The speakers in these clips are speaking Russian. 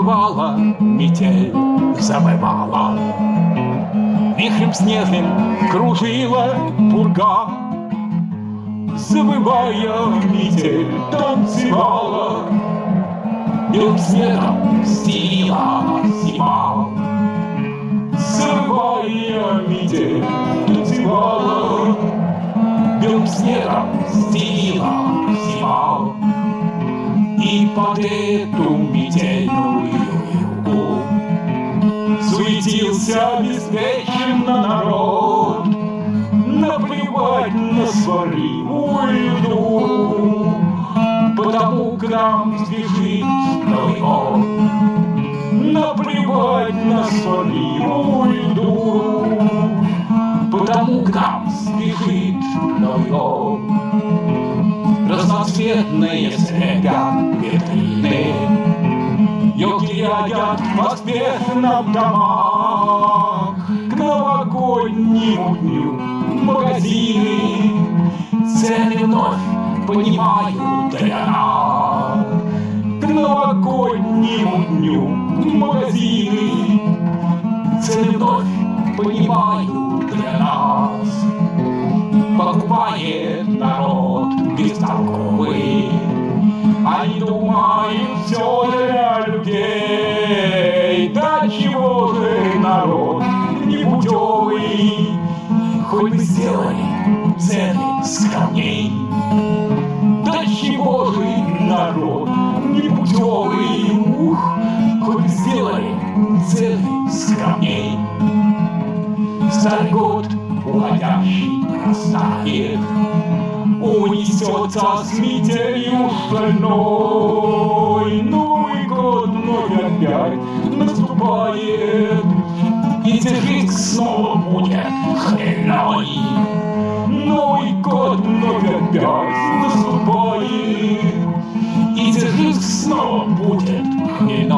Завывала метель, завывала. Вихрем снежным кружила пурга. Завывая метель танцевала. Белым снегом стелила зима. Завывая метель танцевала. Белым снегом стелила зима. И под эту метельную югу Суетился беспечно народ. Наплевать на сваривую еду Потому к нам сбежит Новый год. Наплевать на сваривую еду Потому к нам спешит Новый год. Разноцветные снега витрины Рядят в поспешном домах. К новогоднему дню магазины Цены вновь понимают для нас К новогоднему дню магазины Цены вновь понимают для нас Думают все для людей. Да чего же народ непутевый Хоть бы сделали цены с камней. Да чего же народ непутевый Ух, хоть бы сделали цены с камней. Старый год уходящий растает Унесется с метелью шальной Новый год вновь опять наступает И держись снова будет хмельной Новый год вновь опять наступает И держись снова будет хмельной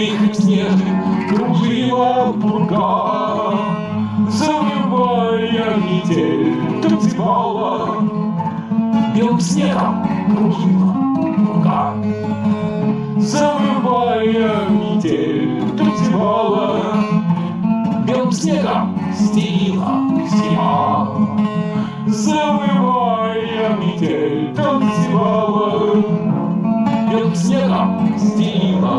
Вихрем снежным кружила пурга Завывая метель, танцевала Белым снегом кружила пурга Завывая метель, танцевала Белым снегом стелила зима Завывая метель танцевала Белым снегом стелила